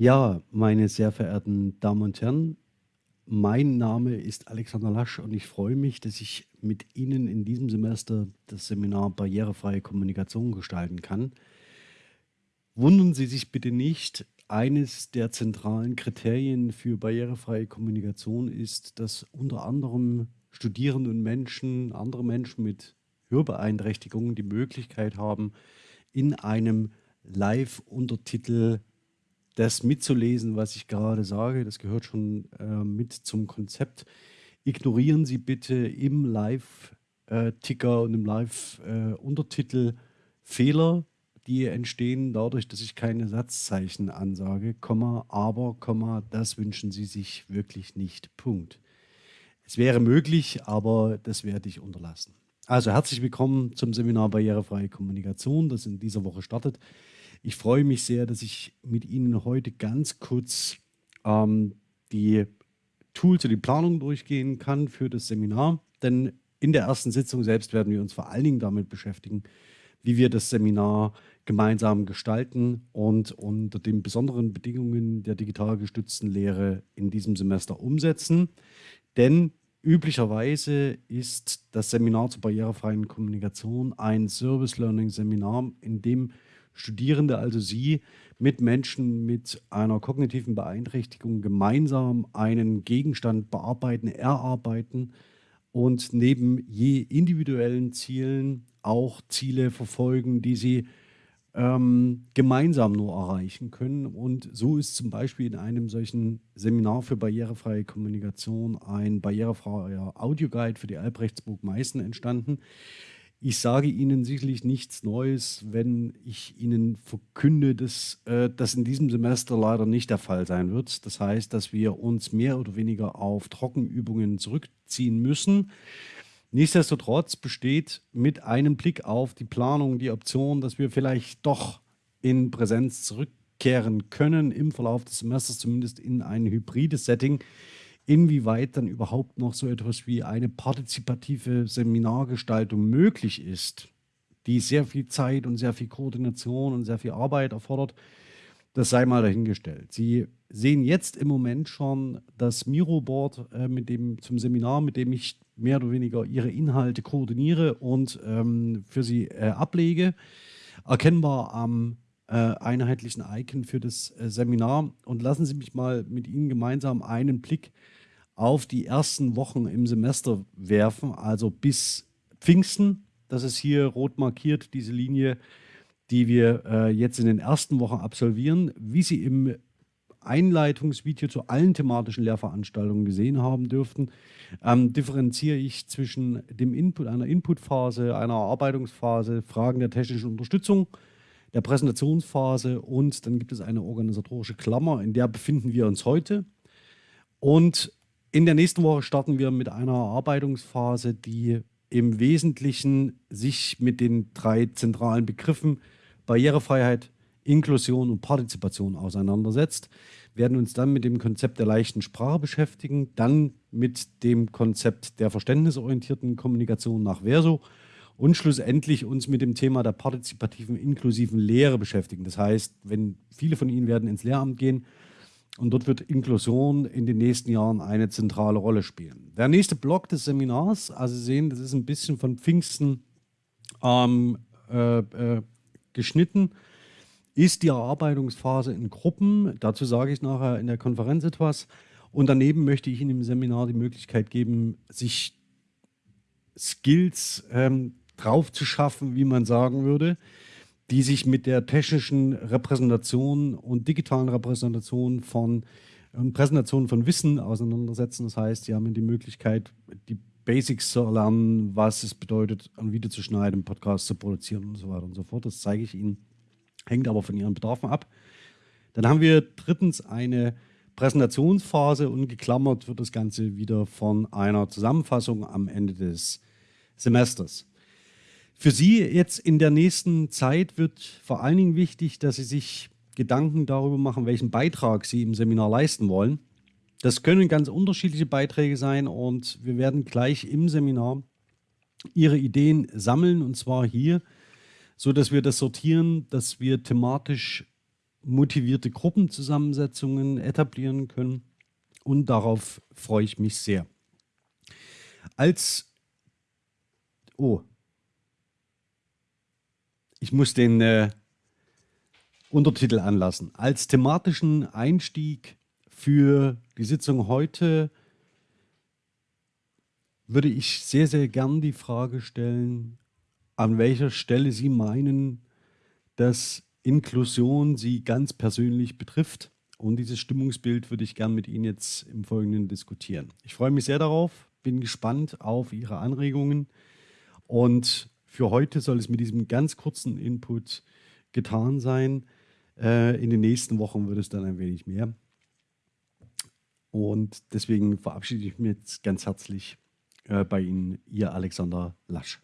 Ja, meine sehr verehrten Damen und Herren, mein Name ist Alexander Lasch und ich freue mich, dass ich mit Ihnen in diesem Semester das Seminar Barrierefreie Kommunikation gestalten kann. Wundern Sie sich bitte nicht, eines der zentralen Kriterien für barrierefreie Kommunikation ist, dass unter anderem Studierende und Menschen, andere Menschen mit Hörbeeinträchtigungen die Möglichkeit haben, in einem Live-Untertitel das mitzulesen, was ich gerade sage. Das gehört schon äh, mit zum Konzept. Ignorieren Sie bitte im Live-Ticker und im Live-Untertitel Fehler, die entstehen dadurch, dass ich keine Satzzeichen ansage, Komma, aber, Komma, das wünschen Sie sich wirklich nicht. Punkt. Es wäre möglich, aber das werde ich unterlassen. Also herzlich willkommen zum Seminar Barrierefreie Kommunikation, das in dieser Woche startet. Ich freue mich sehr, dass ich mit Ihnen heute ganz kurz ähm, die Tools und die Planung durchgehen kann für das Seminar. Denn in der ersten Sitzung selbst werden wir uns vor allen Dingen damit beschäftigen, wie wir das Seminar gemeinsam gestalten und unter den besonderen Bedingungen der digital gestützten Lehre in diesem Semester umsetzen. Denn üblicherweise ist das Seminar zur barrierefreien Kommunikation ein Service Learning Seminar, in dem Studierende, also Sie, mit Menschen mit einer kognitiven Beeinträchtigung gemeinsam einen Gegenstand bearbeiten, erarbeiten und neben je individuellen Zielen auch Ziele verfolgen, die Sie ähm, gemeinsam nur erreichen können. Und so ist zum Beispiel in einem solchen Seminar für barrierefreie Kommunikation ein barrierefreier Audioguide für die Albrechtsburg Meißen entstanden, ich sage Ihnen sicherlich nichts Neues, wenn ich Ihnen verkünde, dass äh, das in diesem Semester leider nicht der Fall sein wird. Das heißt, dass wir uns mehr oder weniger auf Trockenübungen zurückziehen müssen. Nichtsdestotrotz besteht mit einem Blick auf die Planung die Option, dass wir vielleicht doch in Präsenz zurückkehren können, im Verlauf des Semesters zumindest in ein hybrides Setting inwieweit dann überhaupt noch so etwas wie eine partizipative Seminargestaltung möglich ist, die sehr viel Zeit und sehr viel Koordination und sehr viel Arbeit erfordert, das sei mal dahingestellt. Sie sehen jetzt im Moment schon das Miro-Board äh, zum Seminar, mit dem ich mehr oder weniger Ihre Inhalte koordiniere und ähm, für Sie äh, ablege. Erkennbar am einheitlichen Icon für das äh, Seminar. Und lassen Sie mich mal mit Ihnen gemeinsam einen Blick auf die ersten Wochen im Semester werfen, also bis Pfingsten. Das ist hier rot markiert, diese Linie, die wir äh, jetzt in den ersten Wochen absolvieren. Wie Sie im Einleitungsvideo zu allen thematischen Lehrveranstaltungen gesehen haben dürften, ähm, differenziere ich zwischen dem Input, einer Inputphase, einer Erarbeitungsphase, Fragen der technischen Unterstützung, der Präsentationsphase und dann gibt es eine organisatorische Klammer, in der befinden wir uns heute. Und in der nächsten Woche starten wir mit einer Erarbeitungsphase, die im Wesentlichen sich mit den drei zentralen Begriffen Barrierefreiheit, Inklusion und Partizipation auseinandersetzt, Wir werden uns dann mit dem Konzept der leichten Sprache beschäftigen, dann mit dem Konzept der verständnisorientierten Kommunikation nach Verso und schlussendlich uns mit dem Thema der partizipativen, inklusiven Lehre beschäftigen. Das heißt, wenn viele von Ihnen werden ins Lehramt gehen, und dort wird Inklusion in den nächsten Jahren eine zentrale Rolle spielen. Der nächste Block des Seminars, also Sie sehen, das ist ein bisschen von Pfingsten ähm, äh, äh, geschnitten, ist die Erarbeitungsphase in Gruppen. Dazu sage ich nachher in der Konferenz etwas. Und daneben möchte ich Ihnen im Seminar die Möglichkeit geben, sich Skills ähm, drauf zu schaffen, wie man sagen würde, die sich mit der technischen Repräsentation und digitalen Repräsentation von ähm, Präsentationen von Wissen auseinandersetzen. Das heißt, sie haben die Möglichkeit, die Basics zu erlernen, was es bedeutet, ein Video zu schneiden, Podcast zu produzieren und so weiter und so fort. Das zeige ich Ihnen, hängt aber von Ihren Bedarfen ab. Dann haben wir drittens eine Präsentationsphase und geklammert wird das Ganze wieder von einer Zusammenfassung am Ende des Semesters. Für Sie jetzt in der nächsten Zeit wird vor allen Dingen wichtig, dass Sie sich Gedanken darüber machen, welchen Beitrag Sie im Seminar leisten wollen. Das können ganz unterschiedliche Beiträge sein und wir werden gleich im Seminar Ihre Ideen sammeln und zwar hier, so dass wir das sortieren, dass wir thematisch motivierte Gruppenzusammensetzungen etablieren können. Und darauf freue ich mich sehr. Als, oh, ich muss den äh, Untertitel anlassen. Als thematischen Einstieg für die Sitzung heute würde ich sehr, sehr gern die Frage stellen, an welcher Stelle Sie meinen, dass Inklusion Sie ganz persönlich betrifft. Und dieses Stimmungsbild würde ich gern mit Ihnen jetzt im Folgenden diskutieren. Ich freue mich sehr darauf, bin gespannt auf Ihre Anregungen. Und für heute soll es mit diesem ganz kurzen Input getan sein. Äh, in den nächsten Wochen wird es dann ein wenig mehr. Und deswegen verabschiede ich mich jetzt ganz herzlich äh, bei Ihnen, Ihr Alexander Lasch.